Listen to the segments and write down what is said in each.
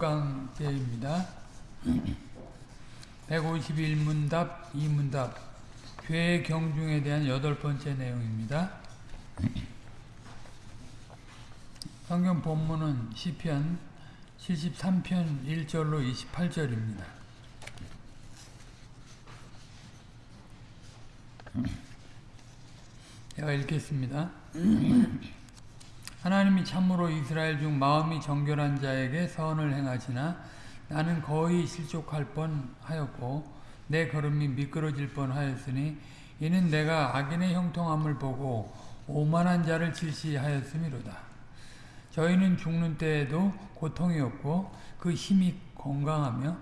16강째입니다. 151문답 2문답 죄의 경중에 대한 여덟 번째 내용입니다. 성경 본문은 시편 73편 1절로 28절입니다. 제가 읽겠습니다. 하나님이 참으로 이스라엘 중 마음이 정결한 자에게 선을 행하시나 나는 거의 실족할 뻔하였고 내 걸음이 미끄러질 뻔하였으니 이는 내가 악인의 형통함을 보고 오만한 자를 질시하였음이로다. 저희는 죽는 때에도 고통이 없고 그 힘이 건강하며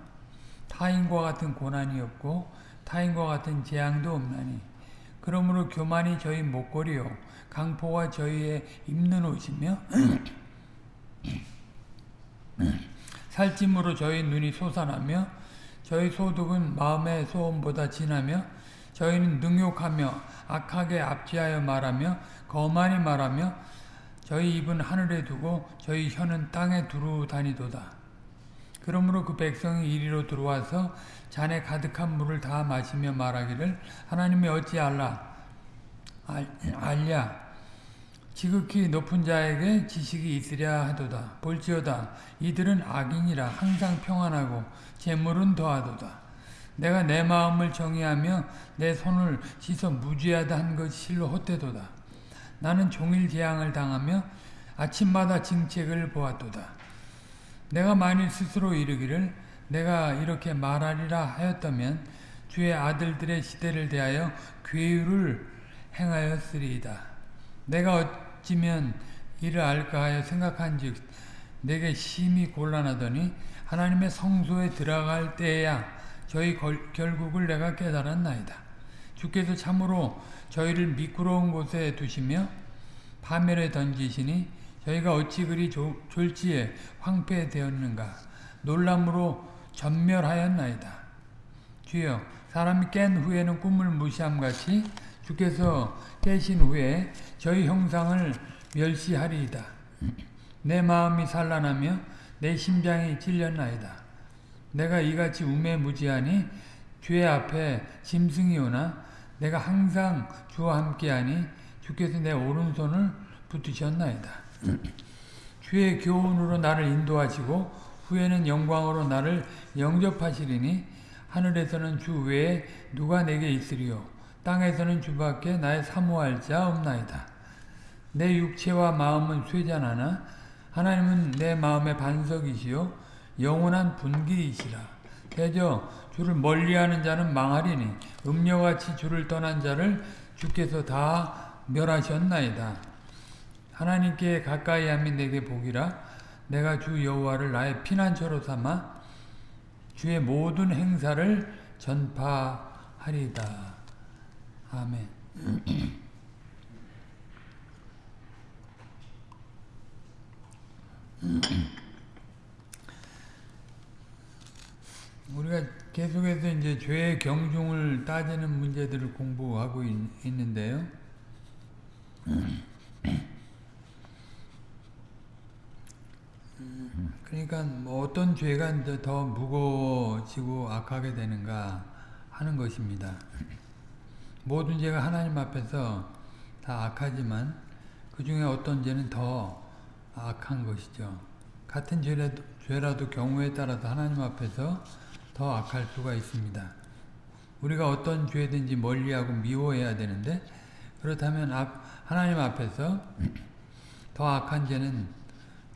타인과 같은 고난이 없고 타인과 같은 재앙도 없나니 그러므로 교만이 저희 목걸이요 강포가 저희의 입는 옷이며 살찜으로 저희 눈이 솟아나며 저희 소득은 마음의 소음보다 진하며 저희는 능욕하며 악하게 압지하여 말하며 거만히 말하며 저희 입은 하늘에 두고 저희 혀는 땅에 두루 다니도다. 그러므로 그 백성이 이리로 들어와서 잔에 가득한 물을 다 마시며 말하기를 하나님이 어찌 알라 알랴? 지극히 높은 자에게 지식이 있으랴 하도다. 볼지어다. 이들은 악인이라 항상 평안하고 재물은 더하도다. 내가 내 마음을 정의하며 내 손을 씻어 무죄하다 한 것이 실로 헛되도다. 나는 종일 재앙을 당하며 아침마다 징책을 보았도다 내가 만일 스스로 이르기를 내가 이렇게 말하리라 하였다면 주의 아들들의 시대를 대하여 괴유를 행하였으리이다. 내가 어찌면 이를 알까 하여 생각한즉 내게 심히 곤란하더니 하나님의 성소에 들어갈 때야 저희 걸, 결국을 내가 깨달았나이다. 주께서 참으로 저희를 미끄러운 곳에 두시며 파멸에 던지시니 저희가 어찌 그리 조, 졸지에 황폐되었는가 놀람으로 전멸하였나이다. 주여 사람이 깬 후에는 꿈을 무시함같이 주께서 깨신 후에 저희 형상을 멸시하리이다. 내 마음이 산란하며 내 심장이 찔렸나이다. 내가 이같이 우매무지하니 주의 앞에 짐승이 오나 내가 항상 주와 함께하니 주께서 내 오른손을 붙으셨나이다. 주의 교훈으로 나를 인도하시고 후에는 영광으로 나를 영접하시리니 하늘에서는 주 외에 누가 내게 있으리요 땅에서는 주밖에 나의 사모할 자 없나이다. 내 육체와 마음은 쇠잔하나 하나님은 내 마음의 반석이시요 영원한 분기이시라. 대저 주를 멀리하는 자는 망하리니 음녀같이 주를 떠난 자를 주께서 다 멸하셨나이다. 하나님께 가까이 함이 내게 복이라 내가 주 여호와를 나의 피난처로 삼아 주의 모든 행사를 전파하리다. 아멘. 우리가 계속해서 이제 죄의 경중을 따지는 문제들을 공부하고 있, 있는데요. 그러니까 뭐 어떤 죄가 이제 더 무거워지고 악하게 되는가 하는 것입니다. 모든 죄가 하나님 앞에서 다 악하지만 그 중에 어떤 죄는 더 악한 것이죠. 같은 죄라도, 죄라도 경우에 따라서 하나님 앞에서 더 악할 수가 있습니다. 우리가 어떤 죄든지 멀리하고 미워해야 되는데 그렇다면 하나님 앞에서 더 악한 죄는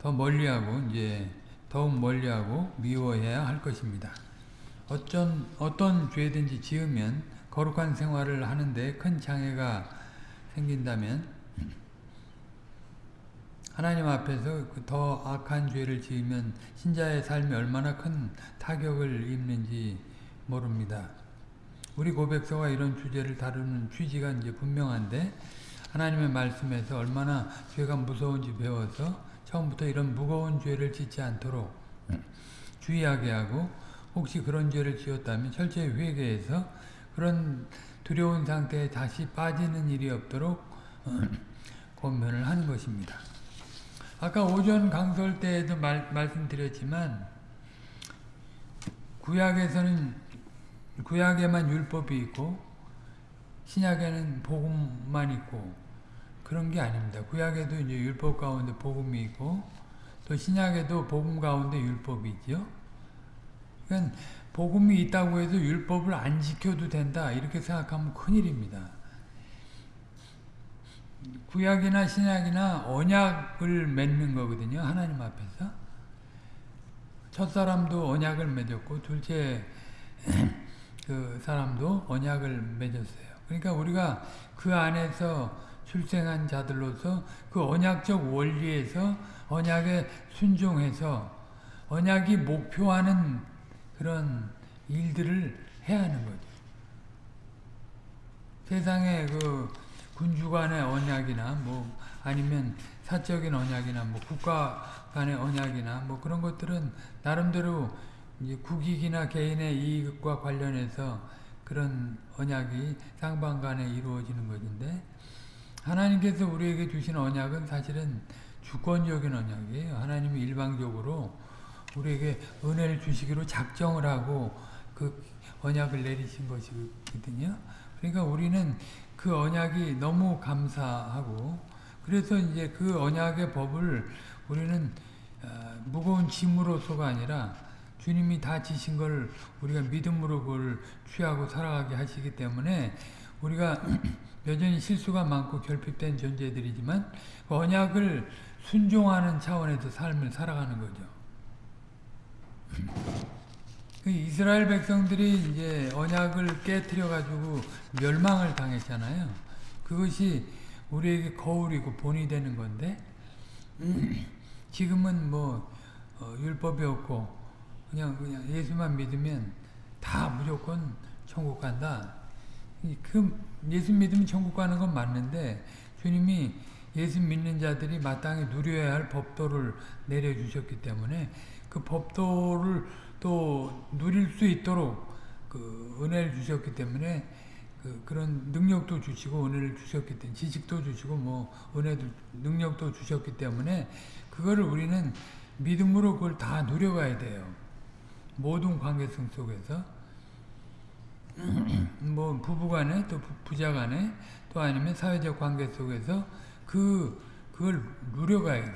더 멀리하고 이제 더욱 멀리하고 미워해야 할 것입니다. 어쩐 어떤 죄든지 지으면 거룩한 생활을 하는데 큰 장애가 생긴다면 하나님 앞에서 그더 악한 죄를 지으면 신자의 삶이 얼마나 큰 타격을 입는지 모릅니다. 우리 고백서가 이런 주제를 다루는 취지가 이제 분명한데 하나님의 말씀에서 얼마나 죄가 무서운지 배워서 처음부터 이런 무거운 죄를 짓지 않도록 주의하게 하고 혹시 그런 죄를 지었다면 철저히 회개해서 그런 두려운 상태에 다시 빠지는 일이 없도록 권면을 하는 것입니다. 아까 오전 강설 때에도 말, 말씀드렸지만 구약에서는 구약에만 율법이 있고 신약에는 복음만 있고 그런 게 아닙니다. 구약에도 이제 율법 가운데 복음이 있고 또 신약에도 복음 가운데 율법이 있죠. 그러니까 복음이 있다고 해서 율법을 안 지켜도 된다 이렇게 생각하면 큰일입니다. 구약이나 신약이나 언약을 맺는 거거든요. 하나님 앞에서. 첫 사람도 언약을 맺었고 둘째 그 사람도 언약을 맺었어요. 그러니까 우리가 그 안에서 출생한 자들로서 그 언약적 원리에서 언약에 순종해서 언약이 목표하는 그런 일들을 해야 하는 거죠. 세상에 그 군주 간의 언약이나 뭐 아니면 사적인 언약이나 뭐 국가 간의 언약이나 뭐 그런 것들은 나름대로 이제 국익이나 개인의 이익과 관련해서 그런 언약이 쌍방 간에 이루어지는 것인데 하나님께서 우리에게 주신 언약은 사실은 주권적인 언약이에요. 하나님이 일방적으로 우리에게 은혜를 주시기로 작정을 하고 그 언약을 내리신 것이거든요. 그러니까 우리는 그 언약이 너무 감사하고 그래서 이제 그 언약의 법을 우리는 어, 무거운 짐으로서가 아니라 주님이 다 지신 걸 우리가 믿음으로 그걸 취하고 살아가게 하시기 때문에 우리가 여전히 실수가 많고 결핍된 존재들이지만 그 언약을 순종하는 차원에서 삶을 살아가는 거죠. 그 이스라엘 백성들이 이제 언약을 깨뜨려 가지고 멸망을 당했잖아요. 그것이 우리에게 거울이고 본이 되는 건데 지금은 뭐 어, 율법이 없고 그냥 그냥 예수만 믿으면 다 무조건 천국 간다. 그 예수 믿으면 천국 가는 건 맞는데 주님이 예수 믿는 자들이 마땅히 누려야 할 법도를 내려주셨기 때문에 그 법도를 또 누릴 수 있도록 그 은혜를 주셨기 때문에 그 그런 능력도 주시고 은혜를 주셨기 때문에 지식도 주시고 뭐 은혜도 능력도 주셨기 때문에 그거를 우리는 믿음으로 그걸 다 누려가야 돼요. 모든 관계성 속에서 뭐 부부간에 또 부자간에 또 아니면 사회적 관계 속에서 그 그걸 누려가야죠.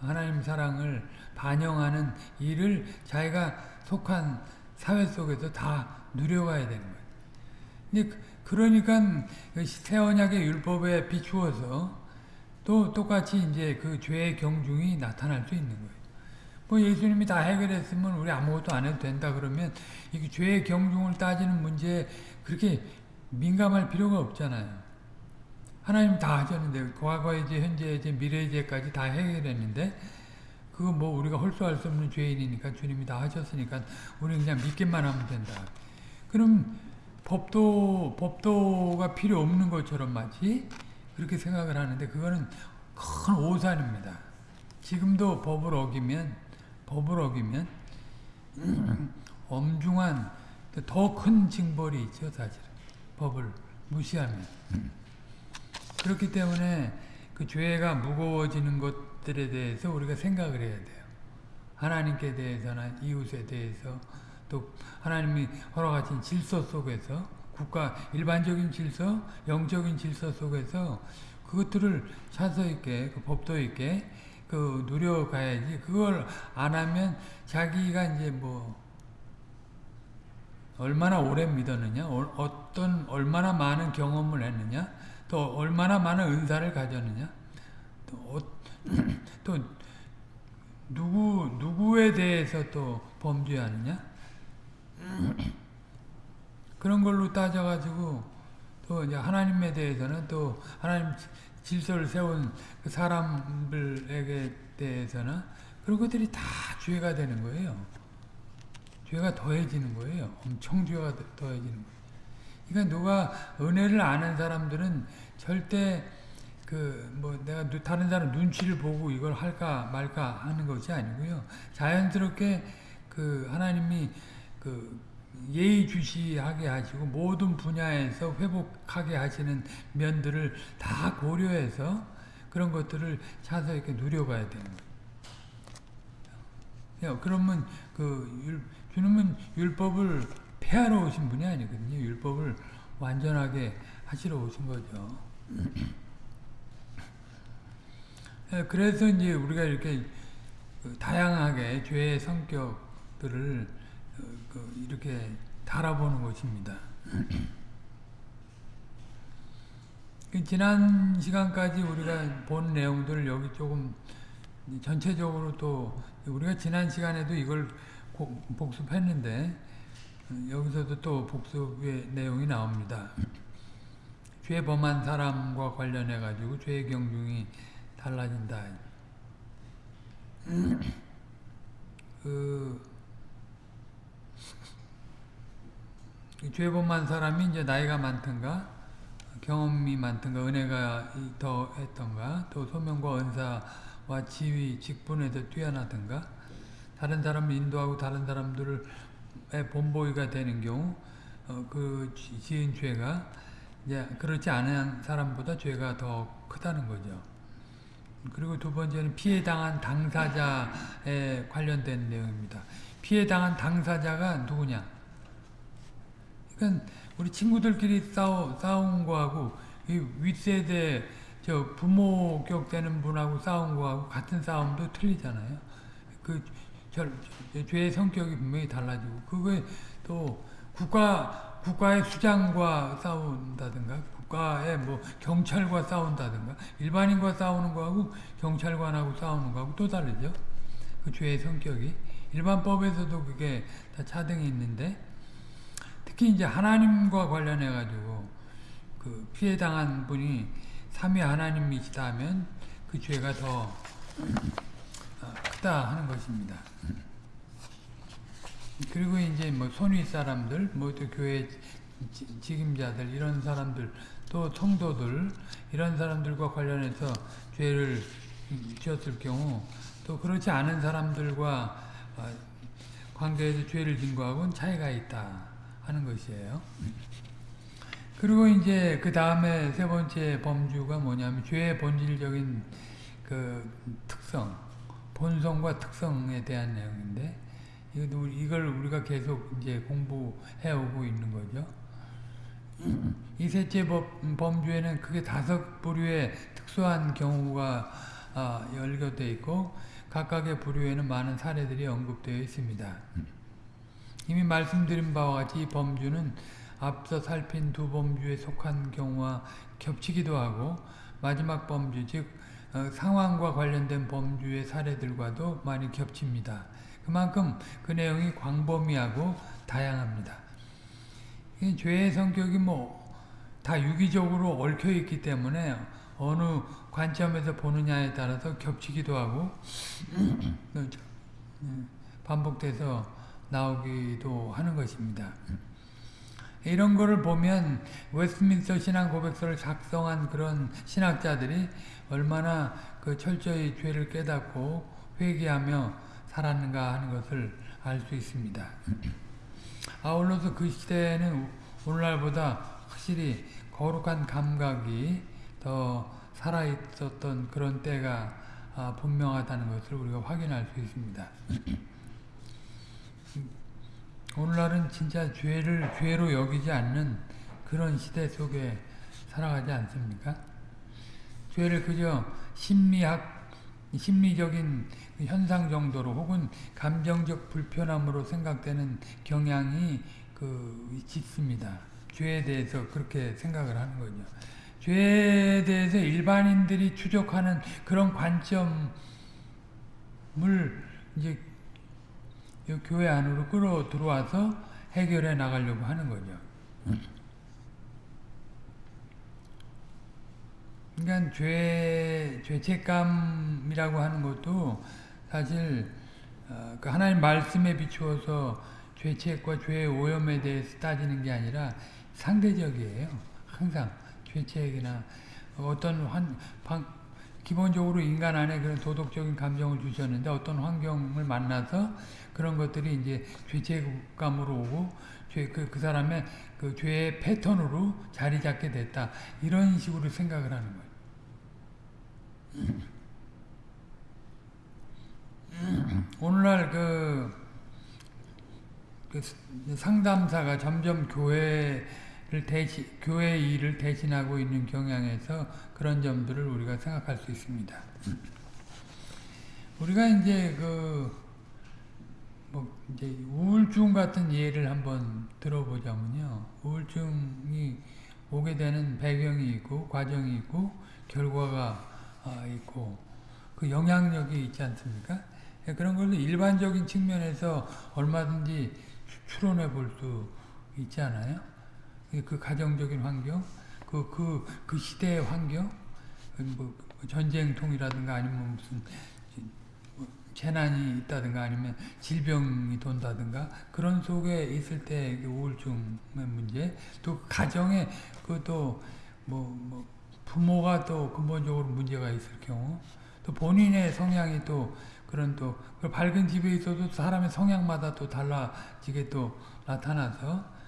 하나님 사랑을 반영하는 일을 자기가 속한 사회 속에서 다 누려가야 되는 거예요. 근데 그러니까 그새 언약의 율법에 비추어서 또 똑같이 이제 그 죄의 경중이 나타날 수 있는 거예요. 뭐 예수님이 다 해결했으면 우리 아무것도 안 해도 된다 그러면 이게 죄의 경중을 따지는 문제에 그렇게 민감할 필요가 없잖아요. 하나님 다 하셨는데 과거의 죄, 현재의 죄, 미래의 죄까지 다 해결했는데 그거 뭐 우리가 홀수할 수 없는 죄인이니까 주님이 다 하셨으니까 우리는 그냥 믿기만 하면 된다. 그럼 법도 법도가 필요 없는 것처럼 마치 그렇게 생각을 하는데 그거는 큰 오산입니다. 지금도 법을 어기면 법을 어기면 엄중한 더 큰 징벌이 있죠 사실 법을 무시하면. 그렇기 때문에 그 죄가 무거워지는 것들에 대해서 우리가 생각을 해야 돼요. 하나님께 대해서나 이웃에 대해서 또 하나님이 허락하신 질서 속에서 국가 일반적인 질서, 영적인 질서 속에서 그것들을 차서 있게 그 법도 있게 그 누려가야지. 그걸 안 하면 자기가 이제 뭐 얼마나 오래 믿었느냐? 어, 떤 얼마나 많은 경험을 했느냐? 또 얼마나 많은 은사를 가졌느냐? 또, 어, 또 누구 누구에 대해서 또 범죄하느냐? 그런 걸로 따져가지고 또 이제 하나님에 대해서는 또 하나님 질서를 세운 그 사람들에게 대해서는 그런 것들이 다 죄가 되는 거예요. 죄가 더해지는 거예요. 엄청 죄가 더해지는 거예요. 그러니까 누가 은혜를 아는 사람들은 절대 그 뭐 내가 다른 사람 눈치를 보고 이걸 할까 말까 하는 것이 아니고요. 자연스럽게 그 하나님이 그 예의주시하게 하시고 모든 분야에서 회복하게 하시는 면들을 다 고려해서 그런 것들을 차서 이렇게 누려가야 되는 거예요. 야, 그러면 그 율, 주님은 율법을 폐하러 오신 분이 아니거든요. 율법을 완전하게 하시러 오신 거죠. 예, 그래서 이제 우리가 이렇게 그 다양하게 죄의 성격들을 이렇게 달아보는 것입니다. 그 지난 시간까지 우리가 본 내용들을 여기 조금 전체적으로 또 우리가 지난 시간에도 이걸 복습했는데 어, 여기서도 또 복습의 내용이 나옵니다. 죄 범한 사람과 관련해 가지고 죄의 경중이 달라진다. 그, 죄 범한 사람이 이제 나이가 많든가 경험이 많든가 은혜가 더 했던가 또 소명과 은사와 지위 직분에서 뛰어나든가 다른 사람을 인도하고 다른 사람들의 본보이가 되는 경우 어, 그 지은 죄가 이제 그렇지 않은 사람보다 죄가 더 크다는 거죠. 그리고 두 번째는 피해 당한 당사자에 관련된 내용입니다. 피해 당한 당사자가 누구냐? 우리 친구들끼리 싸우, 싸운 거하고 이 윗세대 저 부모격 되는 분하고 싸운 거하고 같은 싸움도 틀리잖아요. 그 절, 죄의 성격이 분명히 달라지고 그게 또 국가 국가의 수장과 싸운다든가 국가의 뭐 경찰과 싸운다든가 일반인과 싸우는 거하고 경찰관하고 싸우는 거하고 또 다르죠. 그 죄의 성격이 일반법에서도 그게 다 차등이 있는데 특히 이제 하나님과 관련해 가지고 그 피해 당한 분이 삼위 하나님이시다 하면 그 죄가 더 어, 크다 하는 것입니다. 그리고 이제 뭐 손위 사람들, 뭐또 교회 직임자들 이런 사람들 또 성도들 이런 사람들과 관련해서 죄를 지었을 경우 또 그렇지 않은 사람들과 어, 관계에서 죄를 진 거하고는 차이가 있다 하는 것이에요. 그리고 이제 그 다음에 세 번째 범주가 뭐냐면 죄의 본질적인 그 특성, 본성과 특성에 대한 내용인데 이걸 우리가 계속 이제 공부해 오고 있는 거죠. 이 셋째 범주에는 크게 다섯 부류의 특수한 경우가 아, 열거되어 있고 각각의 부류에는 많은 사례들이 언급되어 있습니다. 이미 말씀드린 바와 같이 이 범주는 앞서 살핀 두 범주에 속한 경우와 겹치기도 하고 마지막 범주 즉 어, 상황과 관련된 범주의 사례들과도 많이 겹칩니다. 그만큼 그 내용이 광범위하고 다양합니다. 죄의 성격이 뭐 다 유기적으로 얽혀 있기 때문에 어느 관점에서 보느냐에 따라서 겹치기도 하고 반복돼서 나오기도 하는 것입니다. 이런 거를 보면 웨스트민스터 신앙 고백서를 작성한 그런 신학자들이 얼마나 그 철저히 죄를 깨닫고 회개하며 살았는가 하는 것을 알 수 있습니다. 아울러서 그 시대에는 오늘날보다 확실히 거룩한 감각이 더 살아있었던 그런 때가 아, 분명하다는 것을 우리가 확인할 수 있습니다. 오늘날은 진짜 죄를 죄로 여기지 않는 그런 시대 속에 살아가지 않습니까? 죄를 그저 심리학, 심리적인 현상 정도로 혹은 감정적 불편함으로 생각되는 경향이 그 짙습니다. 죄에 대해서 그렇게 생각을 하는 거죠. 죄에 대해서 일반인들이 추적하는 그런 관점을 이제 교회 안으로 끌어 들어와서 해결해 나가려고 하는 거죠. 그러니까 죄, 죄책감이라고 하는 것도 사실 어, 그 하나님 말씀에 비추어서 죄책과 죄의 오염에 대해서 따지는 게 아니라 상대적이에요. 항상 죄책이나 어떤 환, 방, 기본적으로 인간 안에 그런 도덕적인 감정을 주셨는데 어떤 환경을 만나서 그런 것들이 이제 죄책감으로 오고 죄, 그, 그 사람의 그 죄의 패턴으로 자리 잡게 됐다. 이런 식으로 생각을 하는 거예요. 오늘날 그, 그 상담사가 점점 교회를 대신 교회 일을 대신하고 있는 경향에서 그런 점들을 우리가 생각할 수 있습니다. 우리가 이제 그 뭐 이제 우울증 같은 예를 한번 들어보자면요. 우울증이 오게 되는 배경이 있고 과정이 있고 결과가 아, 있고 그 영향력이 있지 않습니까? 예, 그런 걸 일반적인 측면에서 얼마든지 추론해 볼 수 있지 않아요? 그 가정적인 환경, 그, 그, 그 시대의 환경, 뭐 전쟁통이라든가 아니면 무슨 재난이 있다든가 아니면 질병이 돈다든가 그런 속에 있을 때 우울증의 문제 또 가정에 그또 뭐, 뭐 부모가 또 근본적으로 문제가 있을 경우 또 본인의 성향이 또 그런 또 밝은 집에 있어도 사람의 성향마다 또 달라지게 또 나타나서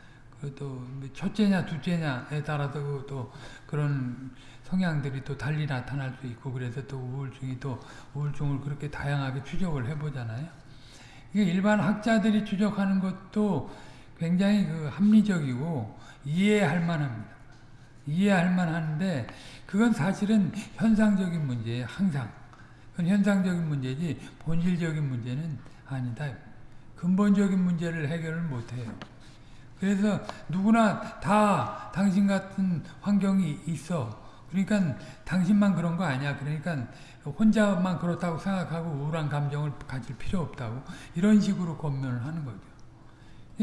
그 또 첫째냐 둘째냐에 따라서 또 그런 성향들이 또 달리 나타날 수 있고 그래서 또 우울증이 또 우울증을 그렇게 다양하게 추적을 해보잖아요. 이게 일반 학자들이 추적하는 것도 굉장히 그 합리적이고 이해할 만합니다. 이해할 만한데 그건 사실은 현상적인 문제예요. 항상. 그건 현상적인 문제지 본질적인 문제는 아니다. 근본적인 문제를 해결을 못해요. 그래서 누구나 다 당신 같은 환경이 있어. 그러니까 당신만 그런 거 아니야. 그러니까 혼자만 그렇다고 생각하고 우울한 감정을 가질 필요 없다고 이런 식으로 권면을 하는 거죠.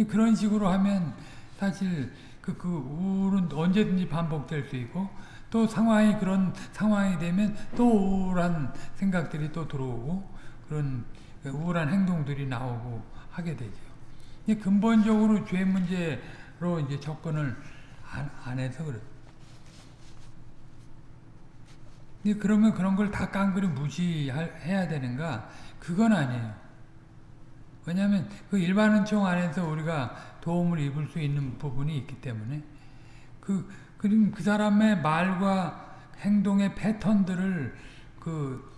그런 식으로 하면 사실 그, 그 우울은 언제든지 반복될 수 있고 또 상황이 그런 상황이 되면 또 우울한 생각들이 또 들어오고 그런 우울한 행동들이 나오고 하게 되죠. 근본적으로 죄 문제로 이제 접근을 안, 안 해서 그 래. 그러면 그런 걸 다 깡그리 무시해야 되는가? 그건 아니에요. 왜냐하면 그 일반은총 안에서 우리가 도움을 입을 수 있는 부분이 있기 때문에 그, 그, 그 사람의 말과 행동의 패턴들을 그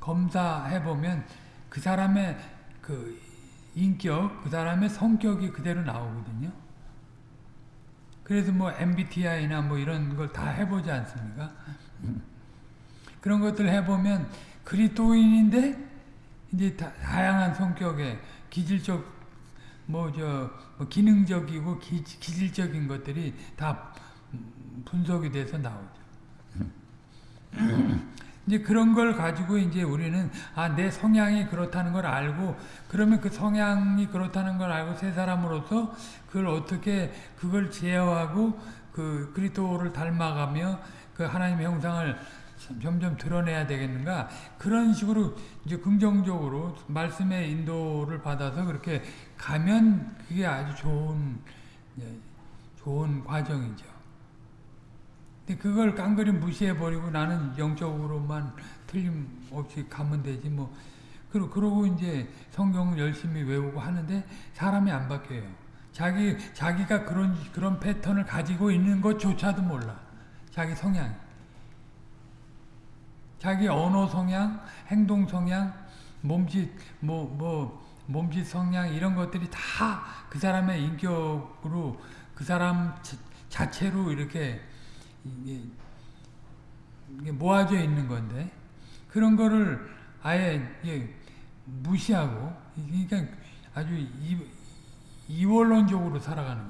검사해 보면 그 사람의 그 인격, 그 사람의 성격이 그대로 나오거든요. 그래서 뭐 MBTI나 뭐 이런 걸 다 해보지 않습니까? 그런 것들 해보면 그리스도인인데 이제 다 양한 성격의 기질적 뭐저 뭐 기능적이고 기, 기질적인 것들이 다 분석이 돼서 나오죠. 이제 그런 걸 가지고 이제 우리는 아 내 성향이 그렇다는 걸 알고 그러면 그 성향이 그렇다는 걸 알고 세 사람으로서 그걸 어떻게 그걸 제어하고 그 그리스도를 닮아가며 그 하나님의 형상을 점점 드러내야 되겠는가 그런 식으로 이제 긍정적으로 말씀의 인도를 받아서 그렇게 가면 그게 아주 좋은 좋은 과정이죠. 근데 그걸 깡그리 무시해 버리고 나는 영적으로만 틀림없이 가면 되지 뭐 그러, 그러고 이제 성경을 열심히 외우고 하는데 사람이 안 바뀌어요. 자기 자기가 그런 그런 패턴을 가지고 있는 것조차도 몰라. 자기 성향. 자기 언어 성향, 행동 성향, 몸짓, 뭐, 뭐, 몸짓 성향, 이런 것들이 다 그 사람의 인격으로, 그 사람 자체로 이렇게, 모아져 있는 건데, 그런 거를 아예 무시하고, 그러니까 아주 이, 이원론적으로 살아가는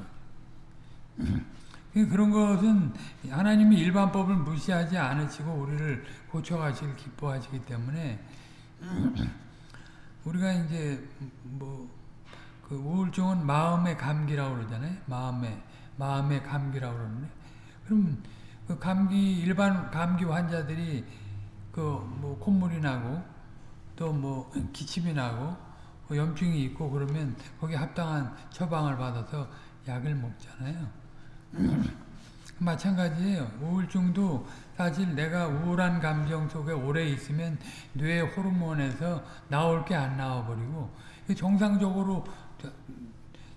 거예요. 그런 것은 하나님이 일반법을 무시하지 않으시고 우리를 고쳐가시길 기뻐하시기 때문에 우리가 이제 뭐 그 우울증은 마음의 감기라고 그러잖아요. 마음의 마음의 감기라고 그러는데 그럼 그 감기 일반 감기 환자들이 그 뭐 콧물이 나고 또 뭐 기침이 나고 뭐 염증이 있고 그러면 거기에 합당한 처방을 받아서 약을 먹잖아요. 마찬가지예요. 우울증도 사실 내가 우울한 감정 속에 오래 있으면 뇌 호르몬에서 나올 게 안 나와버리고 정상적으로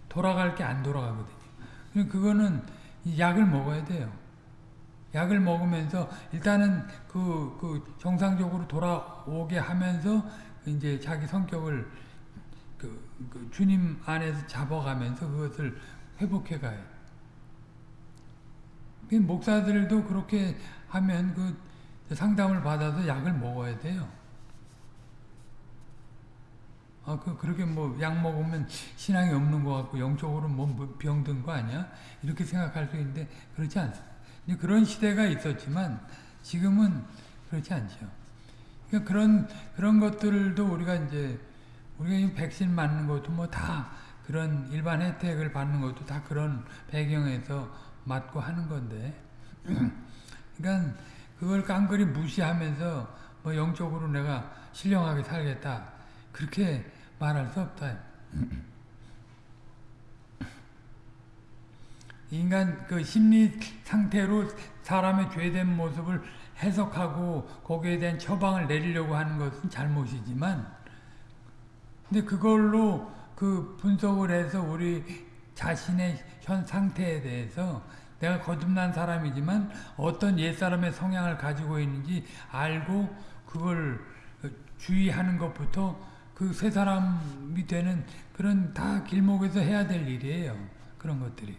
돌아갈 게 안 돌아가거든요. 그거는 약을 먹어야 돼요. 약을 먹으면서 일단은 그, 그 정상적으로 돌아오게 하면서 이제 자기 성격을 그, 그 주님 안에서 잡아가면서 그것을 회복해 가요. 그 목사들도 그렇게 하면 그 상담을 받아서 약을 먹어야 돼요. 아, 그, 그렇게 뭐, 약 먹으면 신앙이 없는 것 같고, 영적으로 뭐 병든 거 아니야? 이렇게 생각할 수 있는데, 그렇지 않습니다. 그런 시대가 있었지만, 지금은 그렇지 않죠. 그러니까 그런, 그런 것들도 우리가 이제, 우리가 백신 맞는 것도 뭐 다 그런 일반 혜택을 받는 것도 다 그런 배경에서 맞고 하는 건데, 그러니까 그걸 깡그리 무시하면서 뭐 영적으로 내가 신령하게 살겠다. 그렇게 말할 수 없다. 인간 그 심리 상태로 사람의 죄된 모습을 해석하고 거기에 대한 처방을 내리려고 하는 것은 잘못이지만 근데 그걸로 그 분석을 해서 우리 자신의 현 상태에 대해서 내가 거듭난 사람이지만 어떤 옛사람의 성향을 가지고 있는지 알고 그걸 주의하는 것부터 그 새 사람이 되는 그런 다 길목에서 해야 될 일이에요. 그런 것들이.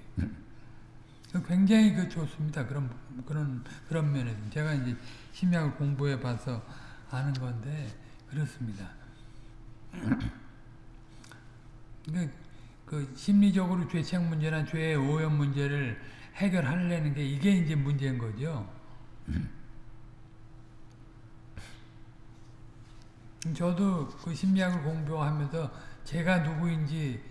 굉장히 그 좋습니다. 그런 그런 그런 면에서 제가 이제 심리학을 공부해 봐서 아는 건데 그렇습니다. 그, 그 심리적으로 죄책 문제나 죄의 오염 문제를 해결하려는 게 이게 이제 문제인 거죠. 저도 그 심리학을 공부하면서 제가 누구인지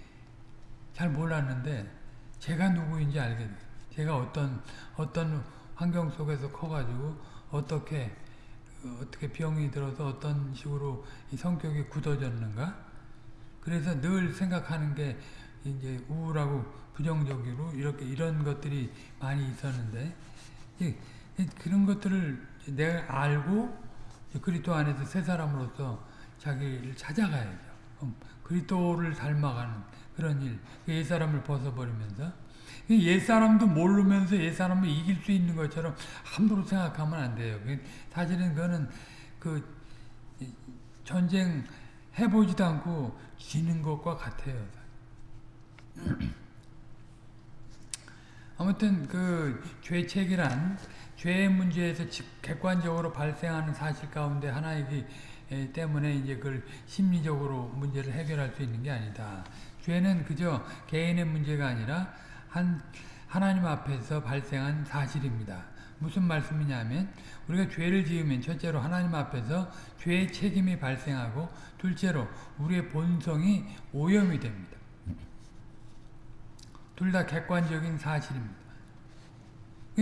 잘 몰랐는데 제가 누구인지 알게 돼요. 제가 어떤 어떤 환경 속에서 커가지고 어떻게 어떻게 병이 들어서 어떤 식으로 이 성격이 굳어졌는가? 그래서 늘 생각하는 게 이제 우울하고 부정적으로 이렇게 이런 것들이 많이 있었는데 그런 것들을 내가 알고 그리스도 안에서 새 사람으로서 자기를 찾아가야죠. 그리스도를 닮아가는 그런 일, 옛 사람을 벗어버리면서 옛 사람도 모르면서 옛 사람을 이길 수 있는 것처럼 함부로 생각하면 안 돼요. 사실은 그거는 그 전쟁 해보지도 않고 지는 것과 같아요. 아무튼 그 죄책이란 죄의 문제에서 객관적으로 발생하는 사실 가운데 하나이기 때문에 이제 그걸 심리적으로 문제를 해결할 수 있는 게 아니다. 죄는 그저 개인의 문제가 아니라 한 하나님 앞에서 발생한 사실입니다. 무슨 말씀이냐면 우리가 죄를 지으면 첫째로 하나님 앞에서 죄의 책임이 발생하고 둘째로 우리의 본성이 오염이 됩니다. 둘 다 객관적인 사실입니다.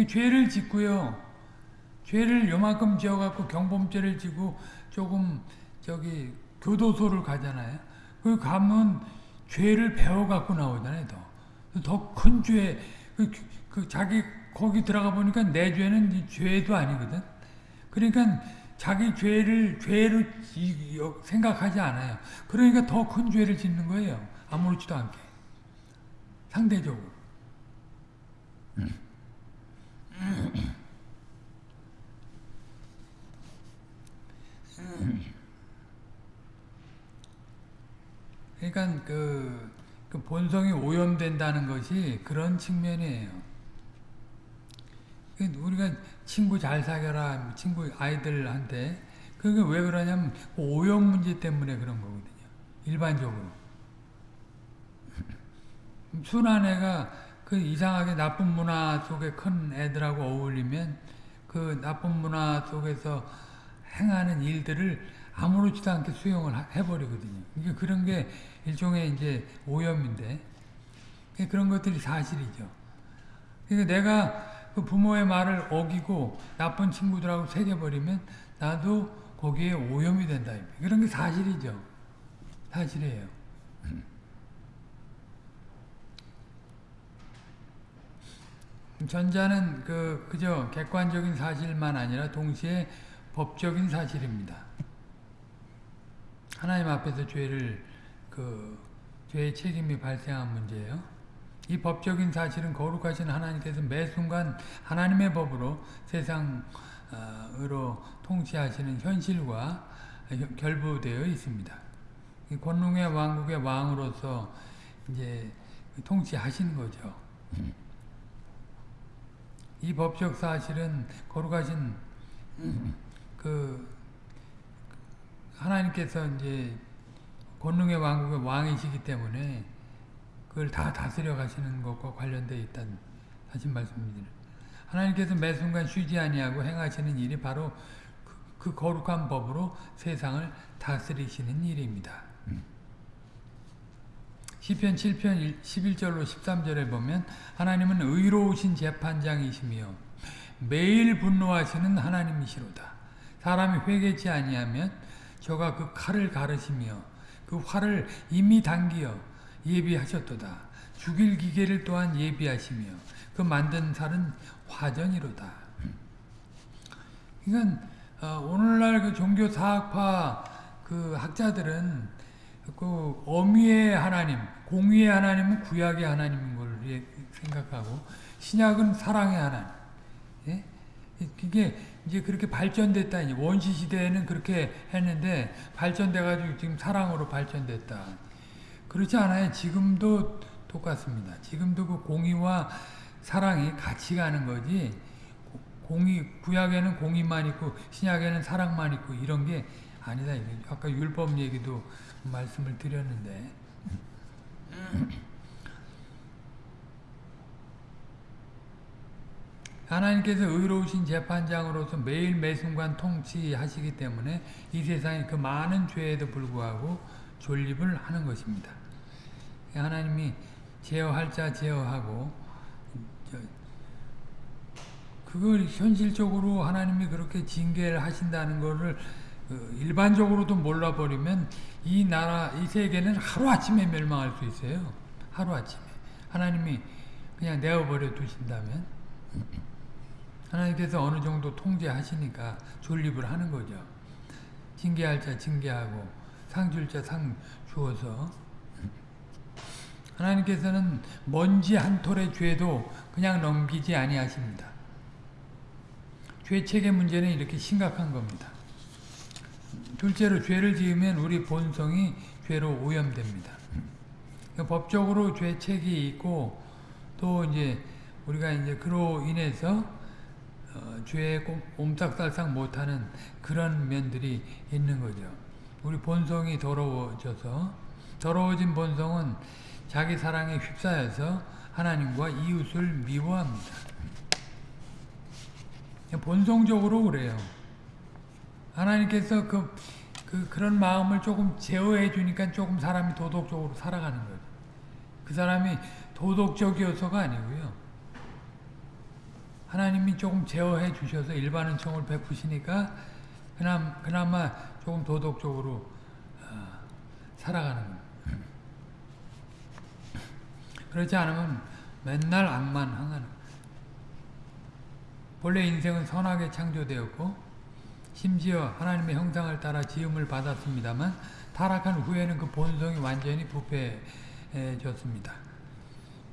죄를 짓고요. 죄를 요만큼 지어갖고 경범죄를 지고 조금 저기 교도소를 가잖아요. 그 가면 죄를 배워갖고 나오잖아요. 더. 더큰 죄, 그, 그 자기 거기 들어가 보니까 내 죄는 죄도 아니거든. 그러니까 자기 죄를 죄로 생각하지 않아요. 그러니까 더 큰 죄를 짓는 거예요. 아무렇지도 않게. 상대적으로. 그러니까 그, 그 본성이 오염된다는 것이 그런 측면이에요. 그 우리가 친구 잘 사겨라, 친구 아이들한테 그게 왜 그러냐면 그 오염 문제 때문에 그런 거거든요. 일반적으로. 순한 애가 그 이상하게 나쁜 문화 속에 큰 애들하고 어울리면 그 나쁜 문화 속에서 행하는 일들을 아무렇지도 않게 수용을 해버리거든요. 그러니까 그런 게 일종의 이제 오염인데 그런 것들이 사실이죠. 그러니까 내가 그 부모의 말을 어기고 나쁜 친구들하고 새겨버리면 나도 거기에 오염이 된다. 그런 게 사실이죠. 사실이에요. 전자는 그 그저 객관적인 사실만 아니라 동시에 법적인 사실입니다. 하나님 앞에서 죄를 그 죄의 책임이 발생한 문제예요. 이 법적인 사실은 거룩하신 하나님께서 매 순간 하나님의 법으로 세상으로 통치하시는 현실과 결부되어 있습니다. 권능의 왕국의 왕으로서 이제 통치하시는 거죠. 이 법적 사실은 거룩하신 그 하나님께서 이제 권능의 왕국의 왕이시기 때문에 그걸 다 다스려 가시는 것과 관련되어 있다는 사실 말씀입니다. 하나님께서 매 순간 쉬지 아니하고 행하시는 일이 바로 그, 그 거룩한 법으로 세상을 다스리시는 일입니다. 시편 7편 11절로 13절에 보면 하나님은 의로우신 재판장이시며 매일 분노하시는 하나님이시로다. 사람이 회개치 아니하면 저가 그 칼을 가르시며 그 활을 이미 당기어 예비하셨도다. 죽일 기계를 또한 예비하시며 그 만든 살은 화전이로다. 그러니까 어, 오늘날 그 종교 사학파 그 학자들은 그 어미의 하나님, 공의의 하나님은 구약의 하나님인 걸 생각하고 신약은 사랑의 하나님. 예? 이게 이제 그렇게 발전됐다. 이제 원시 시대에는 그렇게 했는데 발전돼가지고 지금 사랑으로 발전됐다. 그렇지 않아요. 지금도 똑같습니다. 지금도 그 공의와 사랑이 같이 가는 거지. 공의 구약에는 공의만 있고 신약에는 사랑만 있고 이런 게 아니다. 아까 율법 얘기도 말씀을 드렸는데 하나님께서 의로우신 재판장으로서 매일 매순간 통치하시기 때문에 이 세상에 그 많은 죄에도 불구하고 존립을 하는 것입니다. 하나님이 제어할 자 제어하고 그걸 현실적으로 하나님이 그렇게 징계를 하신다는 것을 그 일반적으로도 몰라버리면 이 나라, 이 세계는 하루아침에 멸망할 수 있어요. 하루아침에. 하나님이 그냥 내어버려 두신다면 하나님께서 어느 정도 통제하시니까 존립을 하는 거죠. 징계할 자 징계하고 상 줄 자 상 주어서 하나님께서는 먼지 한 톨의 죄도 그냥 넘기지 아니하십니다. 죄책의 문제는 이렇게 심각한 겁니다. 둘째로 죄를 지으면 우리 본성이 죄로 오염됩니다. 그러니까 법적으로 죄책이 있고 또 이제 우리가 이제 그로 인해서 어, 죄에 옴짝달싹 못하는 그런 면들이 있는 거죠. 우리 본성이 더러워져서 더러워진 본성은 자기 사랑에 휩싸여서 하나님과 이웃을 미워합니다. 본성적으로 그래요. 하나님께서 그, 그, 그런 마음을 조금 제어해 주니까 조금 사람이 도덕적으로 살아가는 거죠. 그 사람이 도덕적이어서가 아니고요. 하나님이 조금 제어해 주셔서 일반은 총을 베푸시니까 그나마, 그나마 조금 도덕적으로 어, 살아가는. 그렇지 않으면 맨날 악만 항하는 본래 인생은 선하게 창조되었고 심지어 하나님의 형상을 따라 지음을 받았습니다만 타락한 후에는 그 본성이 완전히 부패해졌습니다.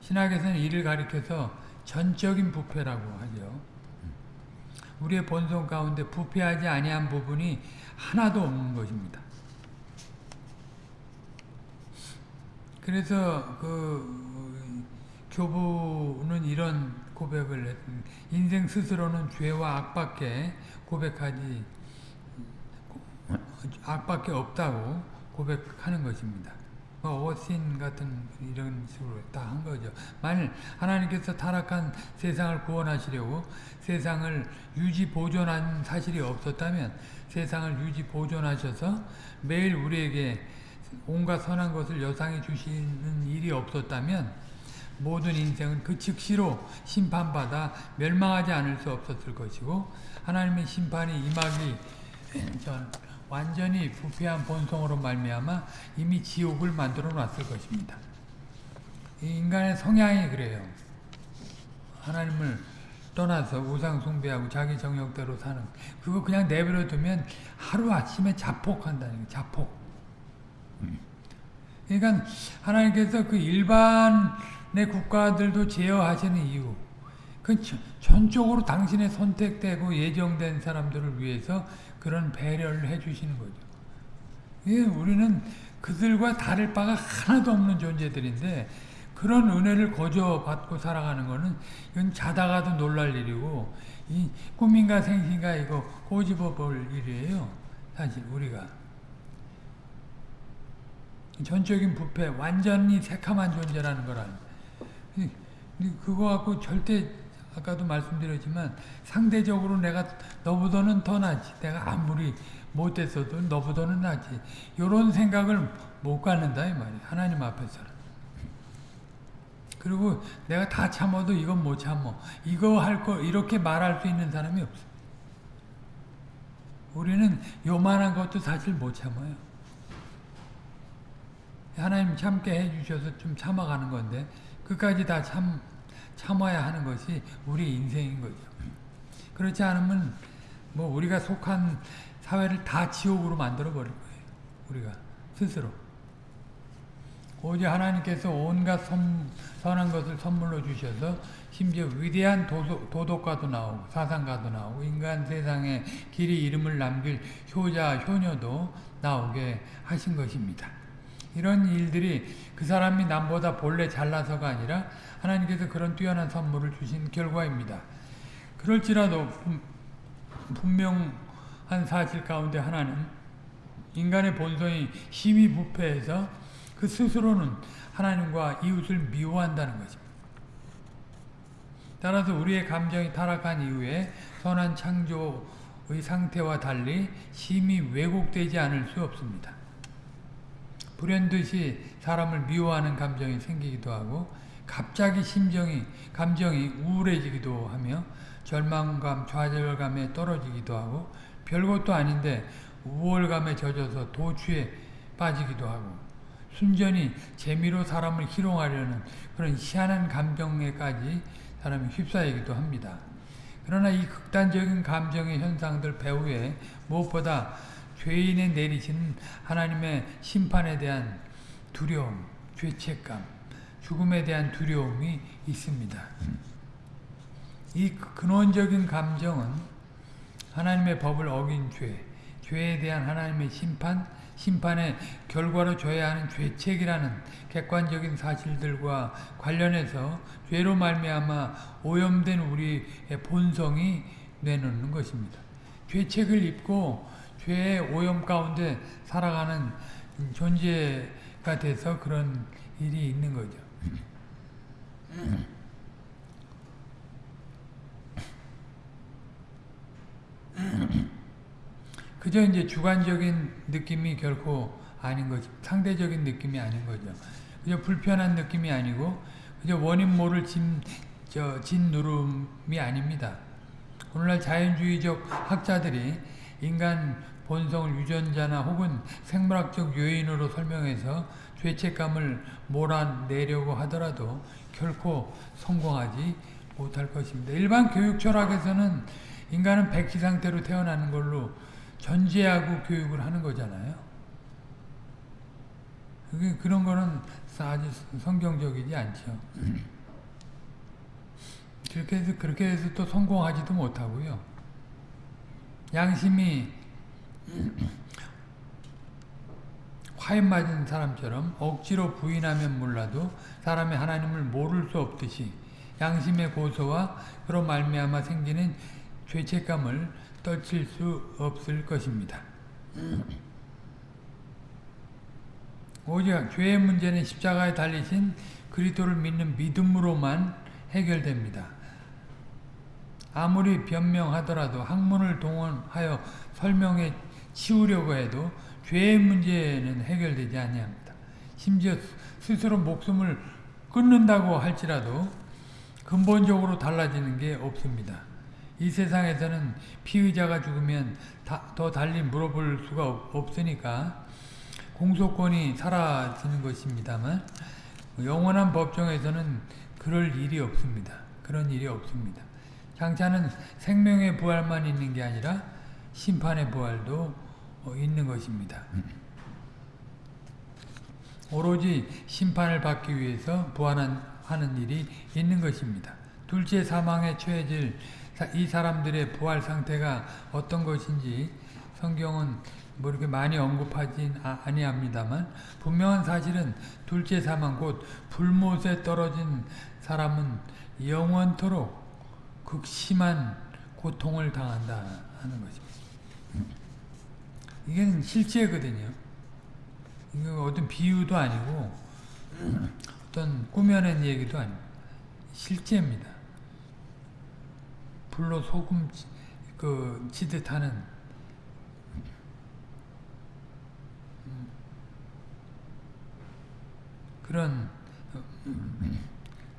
신학에서는 이를 가리켜서 전적인 부패라고 하죠. 우리의 본성 가운데 부패하지 아니한 부분이 하나도 없는 것입니다. 그래서 그 교부는 이런 고백을 했습니다. 인생 스스로는 죄와 악밖에 고백하지 악밖에 없다고 고백하는 것입니다. 어신 같은 이런 식으로 다 한 거죠. 만일 하나님께서 타락한 세상을 구원하시려고 세상을 유지 보존한 사실이 없었다면 세상을 유지 보존하셔서 매일 우리에게 온갖 선한 것을 여상해 주시는 일이 없었다면 모든 인생은 그 즉시로 심판받아 멸망하지 않을 수 없었을 것이고 하나님의 심판이 임하기 전 완전히 부패한 본성으로 말미암아 이미 지옥을 만들어 놨을 것입니다. 인간의 성향이 그래요. 하나님을 떠나서 우상 숭배하고 자기 정욕대로 사는 그거 그냥 내버려 두면 하루아침에 자폭한다는 거예요. 자폭. 그러니까 하나님께서 그 일반의 국가들도 제어하시는 이유 그 전적으로 당신의 선택되고 예정된 사람들을 위해서 그런 배려를 해주시는 거죠. 예, 우리는 그들과 다를 바가 하나도 없는 존재들인데 그런 은혜를 거저 받고 살아가는 거는 이건 자다가도 놀랄 일이고 이 꿈인가 생신가 이거 꼬집어 볼 일이에요. 사실 우리가 전적인 부패 완전히 새카만 존재라는 거란 그거 갖고 절대 아까도 말씀드렸지만 상대적으로 내가 너보다는 더 낫지. 내가 아무리 못됐어도 너보다는 낫지. 이런 생각을 못 갖는다 이 말이야 하나님 앞에서는. 그리고 내가 다 참아도 이건 못 참어 이거 할 거 이렇게 말할 수 있는 사람이 없어. 우리는 요만한 것도 사실 못 참아요. 하나님 참게 해주셔서 좀 참아가는 건데 끝까지 다 참, 참아야 하는 것이 우리 인생인 거죠. 그렇지 않으면 뭐 우리가 속한 사회를 다 지옥으로 만들어 버릴 거예요. 우리가 스스로. 오직 하나님께서 온갖 선, 선한 것을 선물로 주셔서 심지어 위대한 도도, 도덕가도 나오고 사상가도 나오고 인간 세상에 길이 이름을 남길 효자 효녀도 나오게 하신 것입니다. 이런 일들이 그 사람이 남보다 본래 잘나서가 아니라 하나님께서 그런 뛰어난 선물을 주신 결과입니다. 그럴지라도 분명한 사실 가운데 하나는 인간의 본성이 힘이 부패해서 그 스스로는 하나님과 이웃을 미워한다는 것입니다. 따라서 우리의 감정이 타락한 이후에 선한 창조의 상태와 달리 심히 왜곡되지 않을 수 없습니다. 불현듯이 사람을 미워하는 감정이 생기기도 하고 갑자기 심정이 감정이 우울해지기도 하며 절망감, 좌절감에 떨어지기도 하고 별것도 아닌데 우월감에 젖어서 도취에 빠지기도 하고 순전히 재미로 사람을 희롱하려는 그런 희한한 감정에까지 사람이 휩싸이기도 합니다. 그러나 이 극단적인 감정의 현상들 배후에 무엇보다 죄인에 내리시는 하나님의 심판에 대한 두려움, 죄책감, 죽음에 대한 두려움이 있습니다. 이 근원적인 감정은 하나님의 법을 어긴 죄, 죄에 대한 하나님의 심판, 심판의 결과로 져야 하는 죄책이라는 객관적인 사실들과 관련해서 죄로 말미암아 오염된 우리의 본성이 내놓는 것입니다. 죄책을 입고 죄의 오염 가운데 살아가는 존재가 돼서 그런 일이 있는 거죠. 그저 이제 주관적인 느낌이 결코 아닌 거죠. 상대적인 느낌이 아닌 거죠. 그저 불편한 느낌이 아니고 그저 원인 모를 진, 저, 진 누름이 아닙니다. 오늘날 자연주의적 학자들이 인간 본성을 유전자나 혹은 생물학적 요인으로 설명해서 죄책감을 몰아내려고 하더라도 결코 성공하지 못할 것입니다. 일반 교육 철학에서는 인간은 백지 상태로 태어나는 걸로 전제하고 교육을 하는 거잖아요. 그런 거는 아주 성경적이지 않죠. 그렇게 해서, 그렇게 해서 또 성공하지도 못하고요. 양심이 화인 맞은 사람처럼 억지로 부인하면 몰라도 사람이 하나님을 모를 수 없듯이 양심의 고소와 그런 말미암아 생기는 죄책감을 떨칠 수 없을 것입니다. 오직 죄의 문제는 십자가에 달리신 그리스도를 믿는 믿음으로만 해결됩니다. 아무리 변명하더라도 학문을 동원하여 설명해 치우려고 해도 죄의 문제는 해결되지 아니합니다. 심지어 스스로 목숨을 끊는다고 할지라도 근본적으로 달라지는 게 없습니다. 이 세상에서는 피의자가 죽으면 더 달리 물어볼 수가 없으니까 공소권이 사라지는 것입니다만 영원한 법정에서는 그럴 일이 없습니다. 그런 일이 없습니다. 장차는 생명의 부활만 있는 게 아니라 심판의 부활도 있는 것입니다. 오로지 심판을 받기 위해서 부활하는 일이 있는 것입니다. 둘째 사망에 처해질 이 사람들의 부활 상태가 어떤 것인지 성경은 뭐 이렇게 많이 언급하진 아, 아니합니다만 분명한 사실은 둘째 사망 곧 불못에 떨어진 사람은 영원토록 극심한 고통을 당한다 하는 것입니다. 이게 실제거든요. 이거 어떤 비유도 아니고 어떤 꾸며낸 얘기도 아니고 실제입니다. 불로 소금 치- 그 치듯 하는 음, 그런 어,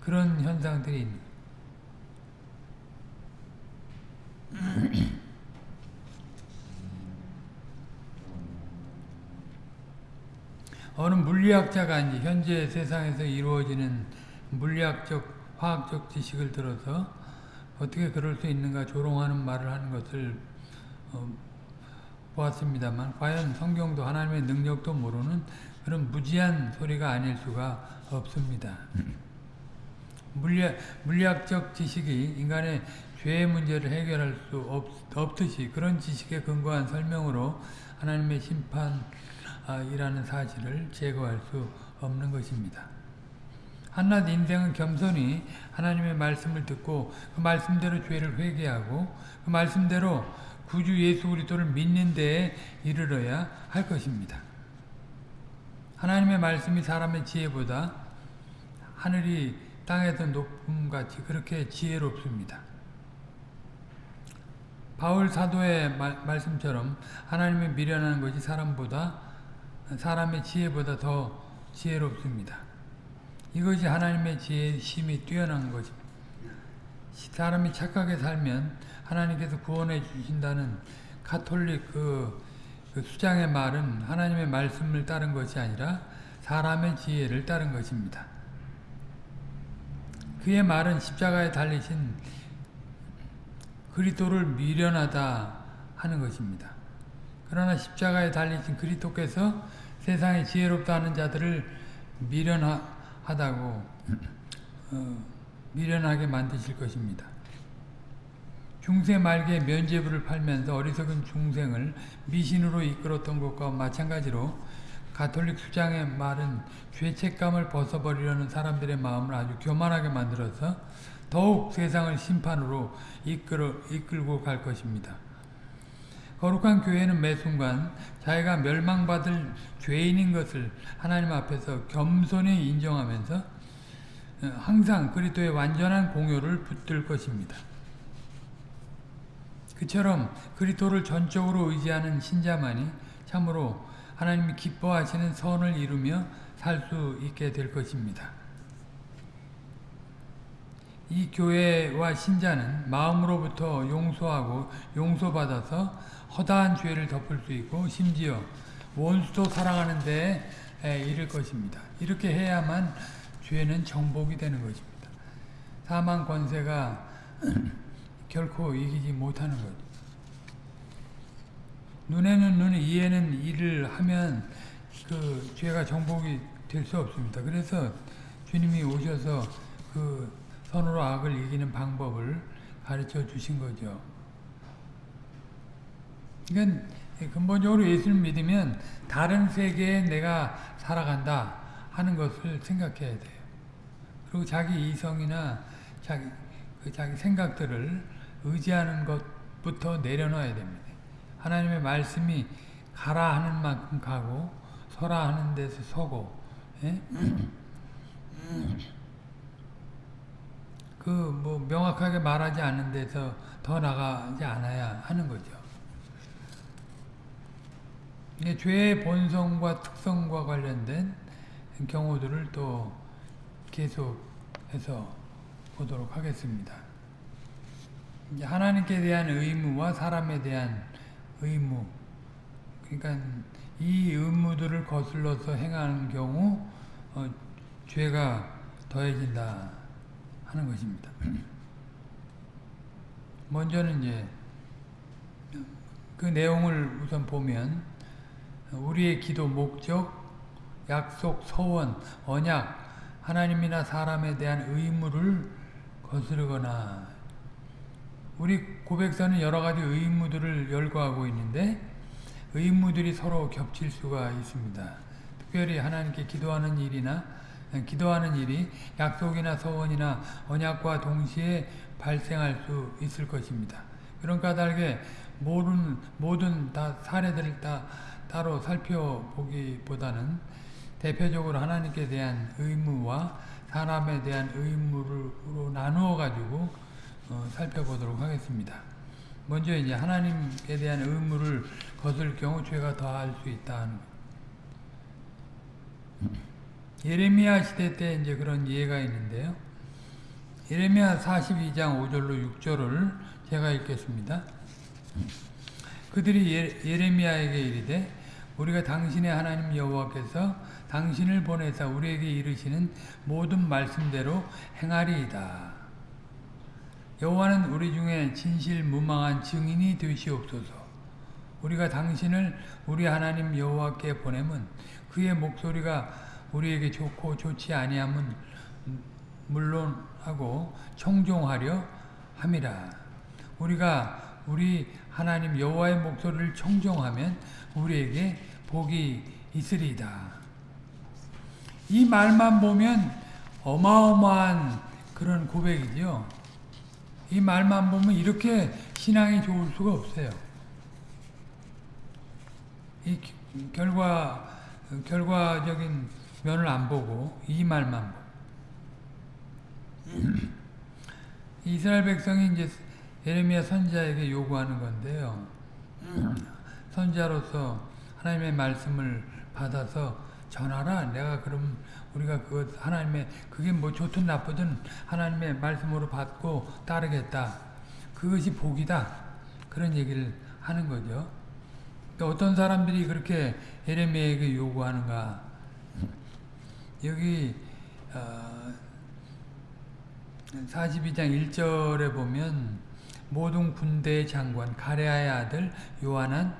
그런 현상들이 있는 어느 물리학자가 현재 세상에서 이루어지는 물리학적, 화학적 지식을 들어서 어떻게 그럴 수 있는가 조롱하는 말을 하는 것을 어, 보았습니다만 과연 성경도 하나님의 능력도 모르는 그런 무지한 소리가 아닐 수가 없습니다. 물리학, 물리학적 지식이 인간의 죄의 문제를 해결할 수 없, 없듯이 그런 지식에 근거한 설명으로 하나님의 심판 이라는 사실을 제거할 수 없는 것입니다. 한낱 인생은 겸손히 하나님의 말씀을 듣고 그 말씀대로 죄를 회개하고 그 말씀대로 구주 예수 그리스도를 믿는 데에 이르러야 할 것입니다. 하나님의 말씀이 사람의 지혜보다 하늘이 땅에서 높음같이 그렇게 지혜롭습니다. 바울 사도의 말, 말씀처럼 하나님의 미련한 것이 사람보다 사람의 지혜보다 더 지혜롭습니다. 이것이 하나님의 지혜의 심이 뛰어난 것입니다. 사람이 착하게 살면 하나님께서 구원해 주신다는 카톨릭 그, 그 수장의 말은 하나님의 말씀을 따른 것이 아니라 사람의 지혜를 따른 것입니다. 그의 말은 십자가에 달리신 그리스도를 미련하다 하는 것입니다. 그러나 십자가에 달리신 그리스도께서 세상에 지혜롭다 하는 자들을 미련하다고 어, 미련하게 만드실 것입니다. 중세 말기에 면죄부를 팔면서 어리석은 중생을 미신으로 이끌었던 것과 마찬가지로 가톨릭 수장의 말은 죄책감을 벗어버리려는 사람들의 마음을 아주 교만하게 만들어서 더욱 세상을 심판으로 이끌어, 이끌고 갈 것입니다. 거룩한 교회는 매 순간 자기가 멸망받을 죄인인 것을 하나님 앞에서 겸손히 인정하면서 항상 그리스도의 완전한 공효를 붙들 것입니다. 그처럼 그리스도를 전적으로 의지하는 신자만이 참으로 하나님이 기뻐하시는 선을 이루며 살 수 있게 될 것입니다. 이 교회와 신자는 마음으로부터 용서하고 용서받아서 허다한 죄를 덮을 수 있고 심지어 원수도 사랑하는 데에 이를 것입니다. 이렇게 해야만 죄는 정복이 되는 것입니다. 사망 권세가 결코 이기지 못하는 거죠. 눈에는 눈, 이에는 이를 하면 그 죄가 정복이 될 수 없습니다. 그래서 주님이 오셔서 그 선으로 악을 이기는 방법을 가르쳐 주신 거죠. 그러니까 근본적으로 예수를 믿으면 다른 세계에 내가 살아간다 하는 것을 생각해야 돼요. 그리고 자기 이성이나 자기, 그 자기 생각들을 의지하는 것부터 내려놔야 됩니다. 하나님의 말씀이 가라 하는 만큼 가고 서라 하는 데서 서고 예? 그뭐 명확하게 말하지 않는 데서 더 나가지 않아야 하는 거죠. 죄의 본성과 특성과 관련된 경우들을 또 계속해서 보도록 하겠습니다. 하나님께 대한 의무와 사람에 대한 의무 그러니까 이 의무들을 거슬러서 행하는 경우 어, 죄가 더해진다 하는 것입니다. 먼저는 이제 그 내용을 우선 보면 우리의 기도 목적, 약속, 서원, 언약, 하나님이나 사람에 대한 의무를 거스르거나 우리 고백서는 여러 가지 의무들을 열거하고 있는데 의무들이 서로 겹칠 수가 있습니다. 특별히 하나님께 기도하는 일이나 기도하는 일이 약속이나 서원이나 언약과 동시에 발생할 수 있을 것입니다. 그런 까닭에 모든 모든 다 사례들을 다 따로 살펴보기보다는 대표적으로 하나님께 대한 의무와 사람에 대한 의무로 나누어 가지고 어, 살펴보도록 하겠습니다. 먼저 이제 하나님에 대한 의무를 거둘 경우 죄가 더할 수 있다는 예레미야 시대 때 이제 그런 예가 있는데요. 예레미야 42장 5절로 6절을 제가 읽겠습니다. 그들이 예, 예레미야에게 이르되 우리가 당신의 하나님 여호와께서 당신을 보내사 우리에게 이르시는 모든 말씀대로 행하리이다. 여호와는 우리 중에 진실 무망한 증인이 되시옵소서. 우리가 당신을 우리 하나님 여호와께 보내면 그의 목소리가 우리에게 좋고 좋지 아니함은 물론 하고 청종하려 함이라. 우리가 우리 하나님 여호와의 목소리를 청종하면 우리에게 복이 있으리이다. 이 말만 보면 어마어마한 그런 고백이죠. 이 말만 보면 이렇게 신앙이 좋을 수가 없어요. 이 결과 결과적인 면을 안 보고 이 말만 보고 이스라엘 백성이 이제 예레미야 선자에게 요구하는 건데요. 선자로서 하나님의 말씀을 받아서 전하라. 내가 그럼 우리가 그 하나님의 그게 뭐 좋든 나쁘든 하나님의 말씀으로 받고 따르겠다. 그것이 복이다. 그런 얘기를 하는 거죠. 어떤 사람들이 그렇게 예레미야에게 요구하는가? 여기 어 42장 1절에 보면 모든 군대의 장관 가레아의 아들 요한은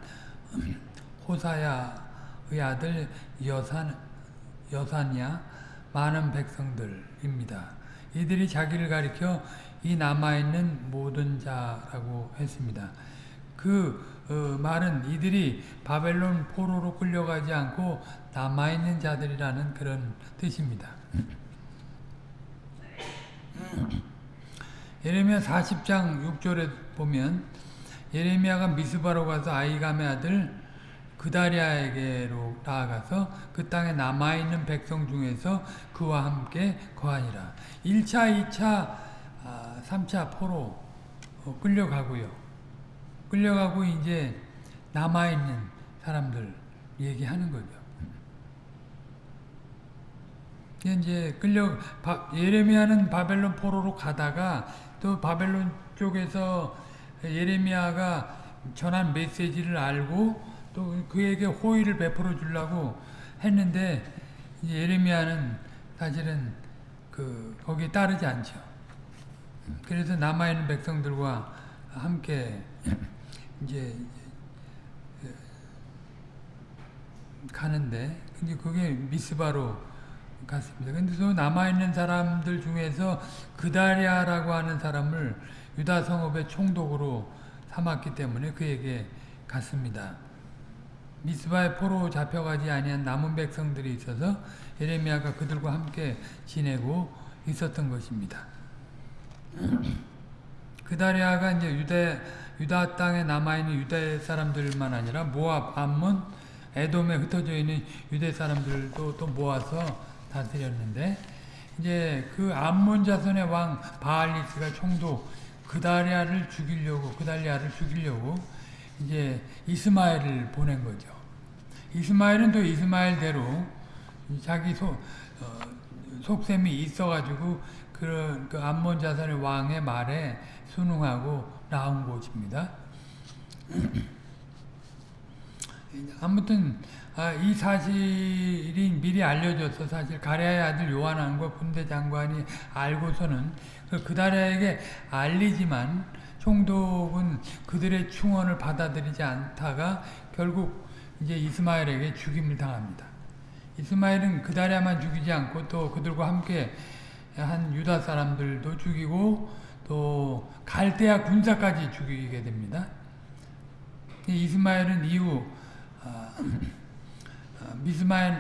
호사야의 아들 여산 여산이야 많은 백성들입니다. 이들이 자기를 가리켜 이 남아있는 모든 자라고 했습니다. 그 어, 말은 이들이 바벨론 포로로 끌려가지 않고 남아있는 자들이라는 그런 뜻입니다. 예레미야 40장 6절에 보면 예레미야가 미스바로 가서 아이감의 아들 그다리아에게로 나아가서 그 땅에 남아있는 백성 중에서 그와 함께 거하니라. 1차, 2차, 3차 포로 어, 끌려가고요. 끌려가고 이제 남아있는 사람들 얘기하는 거죠. 이제 끌려 예레미야는 바벨론 포로로 가다가 또 바벨론 쪽에서 예레미야가 전한 메시지를 알고 또 그에게 호의를 베풀어 주려고 했는데 예레미야는 사실은 그 거기에 따르지 않죠. 그래서 남아 있는 백성들과 함께 이제 가는데 이제 그게 미스바로 갔습니다. 근데 또 남아있는 사람들 중에서 그다리아라고 하는 사람을 유다 성읍의 총독으로 삼았기 때문에 그에게 갔습니다. 미스바의 포로 잡혀가지 아니한 남은 백성들이 있어서 예레미야가 그들과 함께 지내고 있었던 것입니다. 그다리아가 이제 유다 유다 땅에 남아 있는 유다 사람들만 아니라 모압, 암몬, 에돔에 흩어져 있는 유대 사람들도 또 모아서 다스렸는데 이제 그 암몬 자손의 왕 바알리스가 총독 그다리아를 죽이려고 그달리아를 죽이려고 이제 이스마엘을 보낸 거죠. 이스마엘은 또 이스마엘대로 자기 속 어, 속셈이 있어가지고 그런 그 암몬 자손의 왕의 말에 순응하고 나온 곳입니다. 아무튼 아, 이 사실이 미리 알려져서 사실 가랴의 아들 요한왕과 군대 장관이 알고서는 그 그다랴에게 알리지만 총독은 그들의 충원을 받아들이지 않다가 결국 이제 이스마엘에게 죽임을 당합니다. 이스마엘은 그다랴만 죽이지 않고 또 그들과 함께 한 유다 사람들도 죽이고 또 갈대아 군사까지 죽이게 됩니다. 이스마엘은 이후 아, 미스마에,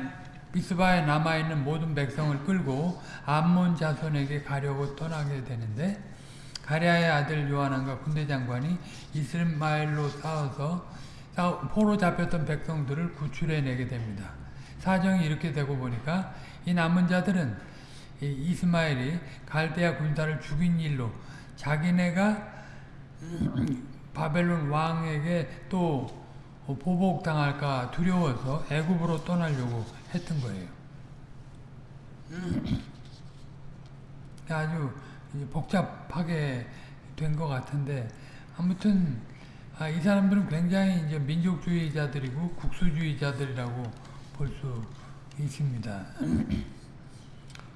미스바에 남아있는 모든 백성을 끌고 암몬 자손에게 가려고 떠나게 되는데 가랴의 아들 요하난과 군대 장관이 이스마엘로 싸워서 포로 잡혔던 백성들을 구출해내게 됩니다. 사정이 이렇게 되고 보니까 이 남은 자들은 이스마엘이 갈대아 군사를 죽인 일로 자기네가 바벨론 왕에게 또 보복당할까 두려워서 애굽으로 떠나려고 했던 거예요. 아주 복잡하게 된 것 같은데 아무튼 아, 이 사람들은 굉장히 이제 민족주의자들이고 국수주의자들이라고 볼 수 있습니다.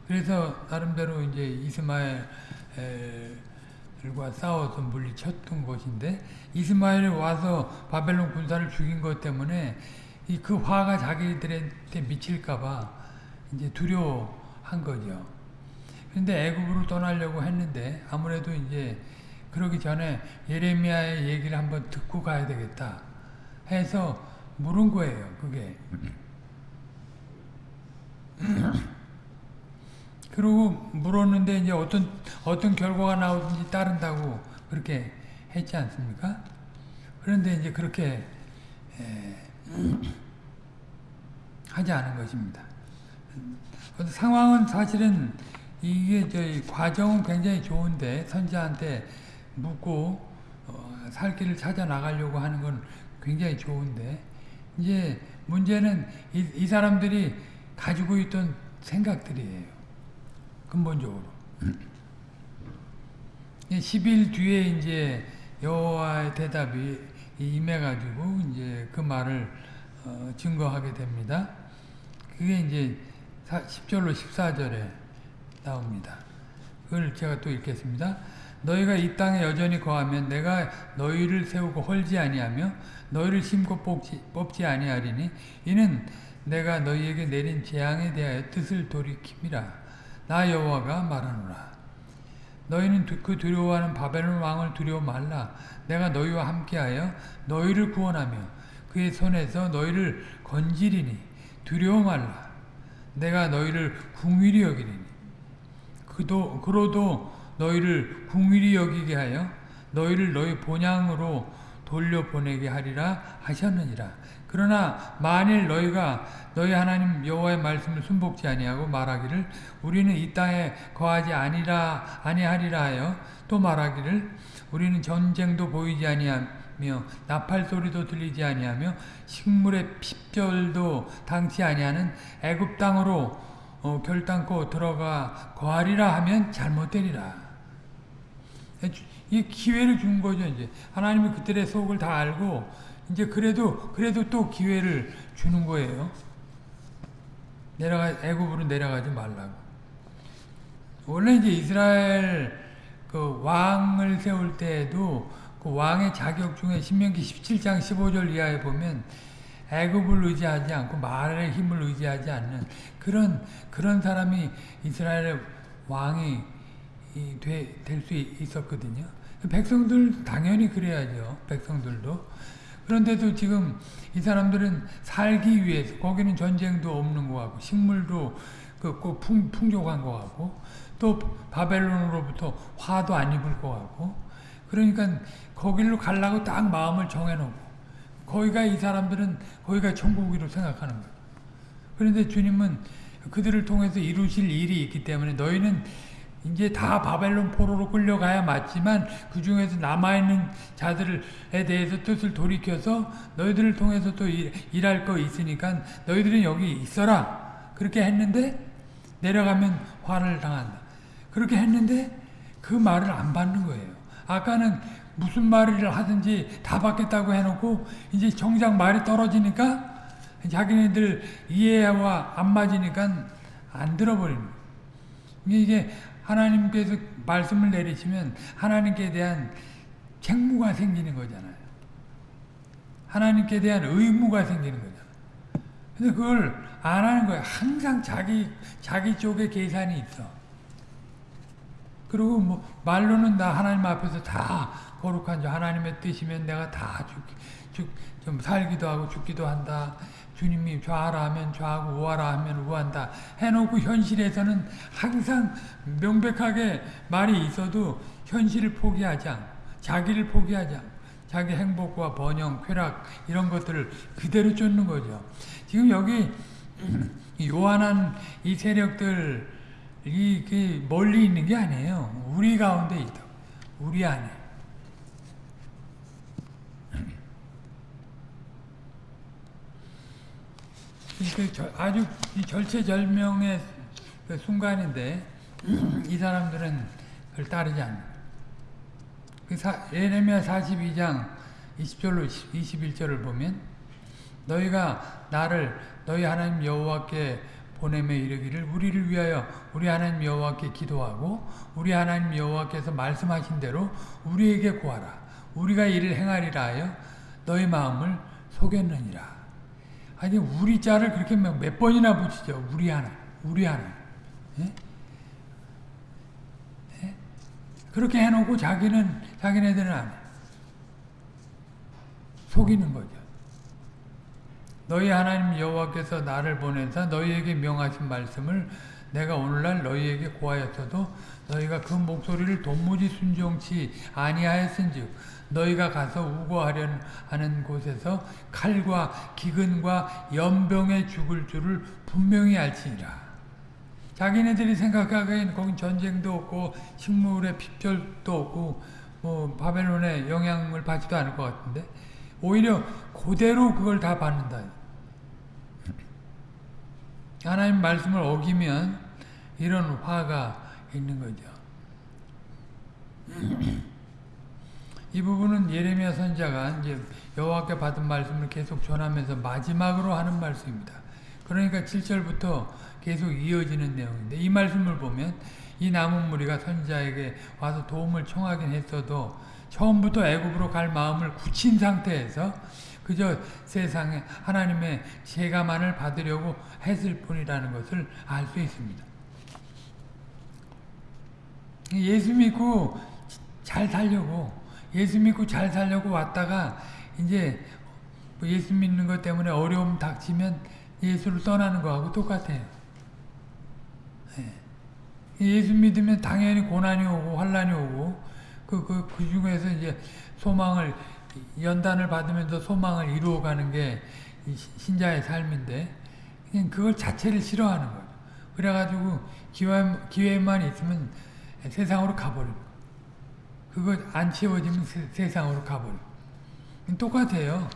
그래서 나름대로 이제 이스마엘 과 싸워서 물리쳤던 것인데 이스마엘이 와서 바벨론 군사를 죽인 것 때문에 이 그 화가 자기들한테 미칠까봐 이제 두려워한 거죠. 근데 애굽으로 떠나려고 했는데 아무래도 이제 그러기 전에 예레미야의 얘기를 한번 듣고 가야 되겠다 해서 물은 거예요. 그게. 그리고 물었는데 이제 어떤 어떤 결과가 나오든지 따른다고 그렇게 했지 않습니까? 그런데 이제 그렇게 에, 하지 않은 것입니다. 상황은 사실은 이게 저희 과정은 굉장히 좋은데 선지한테 묻고 어, 살 길을 찾아 나가려고 하는 건 굉장히 좋은데 이제 문제는 이, 이 사람들이 가지고 있던 생각들이에요. 근본적으로. 10일 뒤에 이제 여호와의 대답이 임해가지고 이제 그 말을 어, 증거하게 됩니다. 그게 이제 10절로 14절에 나옵니다. 그걸 제가 또 읽겠습니다. 너희가 이 땅에 여전히 거하면 내가 너희를 세우고 헐지 아니하며 너희를 심고 뽑지, 뽑지 아니하리니 이는 내가 너희에게 내린 재앙에 대하여 뜻을 돌이킴이라. 나 여호와가 말하노라. 너희는 그 두려워하는 바벨론 왕을 두려워 말라. 내가 너희와 함께하여 너희를 구원하며 그의 손에서 너희를 건지리니 두려워 말라. 내가 너희를 궁일이 여기리니 그도 그로도 너희를 궁일이 여기게 하여 너희를 너희 본향으로 돌려보내게 하리라 하셨느니라. 그러나 만일 너희가 너희 하나님 여호와의 말씀을 순복지 아니하고 말하기를 우리는 이 땅에 거하지 아니라 아니하리라 하여 또 말하기를 우리는 전쟁도 보이지 아니하며 나팔 소리도 들리지 아니하며 식물의 핍절도 당치 아니하는 애굽 땅으로 어, 결단코 들어가 거하리라 하면 잘못되리라. 이 기회를 준 거죠 이제 하나님이 그들의 속을 다 알고 이제 그래도 그래도 또 기회를 주는 거예요. 내려가 애굽으로 내려가지 말라고. 원래 이제 이스라엘 그 왕을 세울 때에도 그 왕의 자격 중에 신명기 17장 15절 이하에 보면 애굽을 의지하지 않고 말의 힘을 의지하지 않는 그런 그런 사람이 이스라엘의 왕이 될 수 있었거든요. 백성들 당연히 그래야죠. 백성들도 그런데도 지금 이 사람들은 살기 위해서 거기는 전쟁도 없는 것 같고 식물도 그 풍, 풍족한 것 같고 또 바벨론으로부터 화도 안 입을 것 같고 그러니까 거기로 가려고 딱 마음을 정해놓고 거기가 이 사람들은 거기가 천국이라고 생각하는 거예요. 그런데 주님은 그들을 통해서 이루실 일이 있기 때문에 너희는 이제 다 바벨론 포로로 끌려가야 맞지만 그 중에서 남아있는 자들에 대해서 뜻을 돌이켜서 너희들을 통해서 또 일, 일할 거 있으니까 너희들은 여기 있어라. 그렇게 했는데 내려가면 화를 당한다. 그렇게 했는데 그 말을 안 받는 거예요. 아까는 무슨 말을 하든지 다 받겠다고 해놓고 이제 정작 말이 떨어지니까 자기네들 이해와 안 맞으니까 안 거예요. 이게 하나님께서 말씀을 내리시면 하나님께 대한 책무가 생기는 거잖아요. 하나님께 대한 의무가 생기는 거잖아요. 근데 그걸 안 하는 거예요. 항상 자기, 자기 쪽에 계산이 있어. 그리고 뭐, 말로는 나 하나님 앞에서 다 거룩한 자 하나님의 뜻이면 내가 다 죽, 죽, 좀 살기도 하고 죽기도 한다. 주님이 좌하라 하면 좌하고 우하라 하면 우한다. 해놓고 현실에서는 항상 명백하게 말이 있어도 현실을 포기하지 않고 자기를 포기하지 않고 자기 행복과 번영, 쾌락 이런 것들을 그대로 쫓는 거죠. 지금 여기 요한한 이 세력들이 멀리 있는 게 아니에요. 우리 가운데 있다. 우리 안에. 그 아주 절체절명의 그 순간인데 이 사람들은 그걸 따르지 않는. 그 예레미야 42장 20절로 21절을 보면 너희가 나를 너희 하나님 여호와께 보내매 이르기를 우리를 위하여 우리 하나님 여호와께 기도하고 우리 하나님 여호와께서 말씀하신 대로 우리에게 구하라. 우리가 이를 행하리라 하여 너희 마음을 속였느니라 아니 우리 자를 그렇게 몇 번이나 붙이죠 우리 하나 우리 하나 예? 예? 그렇게 해놓고 자기는 자기네들은 안 해. 속이는 거죠 너희 하나님 여호와께서 나를 보내사 너희에게 명하신 말씀을 내가 오늘날 너희에게 고하였어도 너희가 그 목소리를 도무지 순종치 아니하였은즉 너희가 가서 우거하려 하는 곳에서 칼과 기근과 연병에 죽을 줄을 분명히 알지니라. 자기네들이 생각하기엔 거긴 전쟁도 없고 식물의 핍절도 없고 뭐 바벨론의 영향을 받지도 않을 것 같은데 오히려 그대로 그걸 다 받는다. 하나님 말씀을 어기면 이런 화가 있는 거죠. 이 부분은 예레미야 선자가 이제 여호와께 받은 말씀을 계속 전하면서 마지막으로 하는 말씀입니다. 그러니까 7절부터 계속 이어지는 내용인데 이 말씀을 보면 이 남은 무리가 선자에게 와서 도움을 청하긴 했어도 처음부터 애굽으로 갈 마음을 굳힌 상태에서 그저 세상에 하나님의 제가만을 받으려고 했을 뿐이라는 것을 알 수 있습니다. 예수 믿고 잘 살려고 예수 믿고 잘 살려고 왔다가 이제 예수 믿는 것 때문에 어려움 닥치면 예수를 떠나는 거하고 똑같아요. 예수 믿으면 당연히 고난이 오고 환란이 오고 그, 그, 그 중에서 이제 소망을 연단을 받으면서 소망을 이루어가는 게 신자의 삶인데 그냥 그걸 자체를 싫어하는 거예요. 그래가지고 기회, 기회만 있으면 세상으로 가버리고 그거 안 채워지면 세, 상으로 가버리고 똑같아요.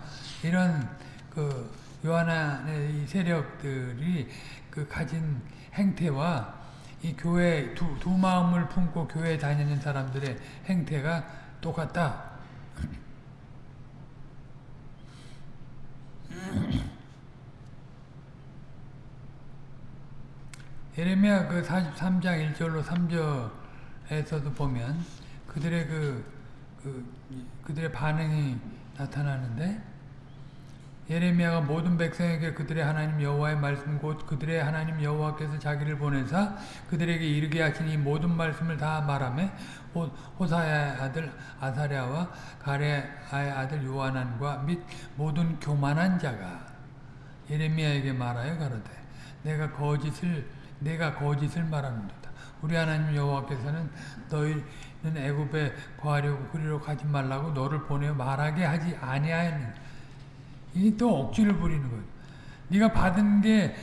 이런 그 요한의 세력들이 그 가진 행태와 이 교회 두, 두 마음을 품고 교회 다니는 사람들의 행태가 똑같다. 예레미야 그 43장 1절로 3절에서도 보면 그들의 그, 그 그들의 반응이 나타나는데 예레미야가 모든 백성에게 그들의 하나님 여호와의 말씀 곧 그들의 하나님 여호와께서 자기를 보내사 그들에게 이르게 이 모든 말씀을 다 말하며 호사야의 아들 아사랴와 가레아의 아들 요하난과 및 모든 교만한 자가 예레미야에게 말하여 가로되 내가 거짓을 내가 거짓을 말하는도다 우리 하나님 여호와께서는 너희는 애굽에 거하려고 그리로 가지 말라고 너를 보내어 말하게 하지 아니하였느니라 이또 억지를 부리는 거예요. 네가 받은 게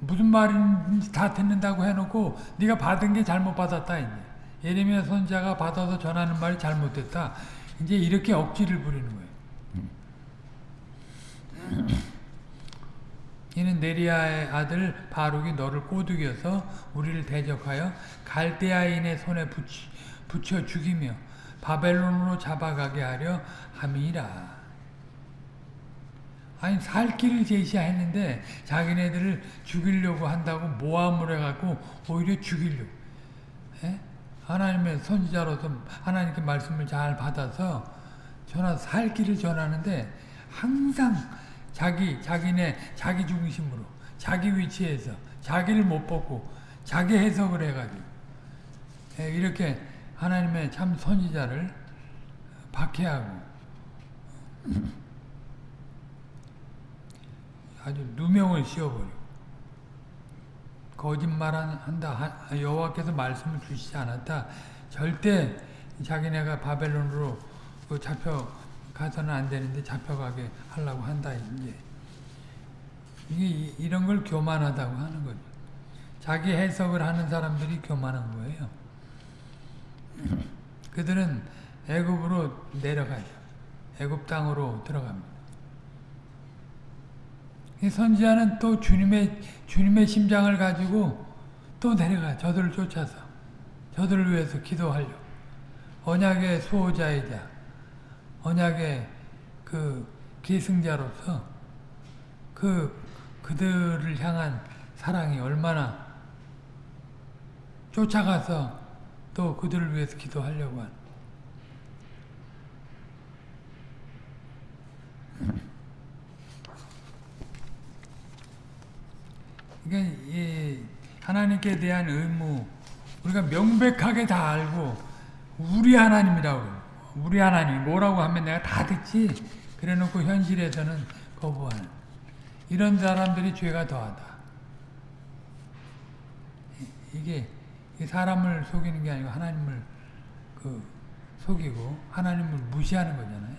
무슨 말인지 다 듣는다고 해놓고 네가 받은 게 잘못 받았다 이제. 예레미야 선자가 받아서 전하는 말이 잘못됐다. 이제 이렇게 억지를 부리는 거예요. 이는 네리아의 아들 바룩이 너를 꼬드겨서 우리를 대적하여 갈대아인의 손에 붙이, 붙여 죽이며 바벨론으로 잡아가게 하려 함이라. 아니 살 길을 제시했는데 자기네들을 죽이려고 한다고 모함을 해갖고 오히려 죽이려고 에? 하나님의 선지자로서 하나님께 말씀을 잘 받아서 전하 살 길을 전하는데 항상 자기 자기네 자기 중심으로 자기 위치에서 자기를 못 벗고 자기 해석을 해가지고 에, 이렇게 하나님의 참 선지자를 박해하고 아주 누명을 씌워버리고 거짓말한다 여호와께서 말씀을 주시지 않았다 절대 자기네가 바벨론으로 그 잡혀 가서는 안 되는데 잡혀가게 하려고 한다 이제 이게 이- 이런 걸 교만하다고 하는 거죠. 자기 해석을 하는 사람들이 교만한 거예요. 그들은 애굽으로 내려가죠. 애굽 땅으로 들어갑니다. 이 선지자는 또 주님의 주님의 심장을 가지고 또 내려가 저들을 쫓아서 저들을 위해서 기도하려 언약의 수호자이자 언약의 그 계승자로서 그 그들을 향한 사랑이 얼마나 쫓아가서 또 그들을 위해서 기도하려고 하는 그러니까 이 하나님께 대한 의무 우리가 명백하게 다 알고 우리 하나님이라고. 우리 하나님 뭐라고 하면 내가 다 듣지 그래놓고 현실에서는 거부하는 이런 사람들이 죄가 더하다. 이- 이게 이 사람을 속이는 게 아니고 하나님을 그 속이고 하나님을 무시하는 거잖아요.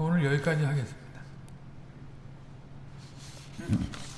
오늘 여기까지 하겠습니다. 음.